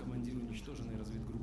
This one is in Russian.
командир уничтоженной разведгруппы.